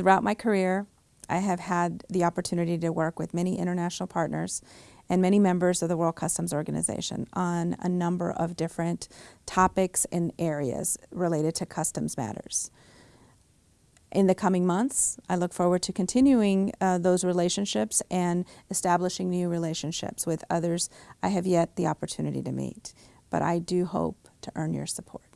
Throughout my career, I have had the opportunity to work with many international partners and many members of the World Customs Organization on a number of different topics and areas related to customs matters. In the coming months, I look forward to continuing uh, those relationships and establishing new relationships with others I have yet the opportunity to meet. But I do hope to earn your support.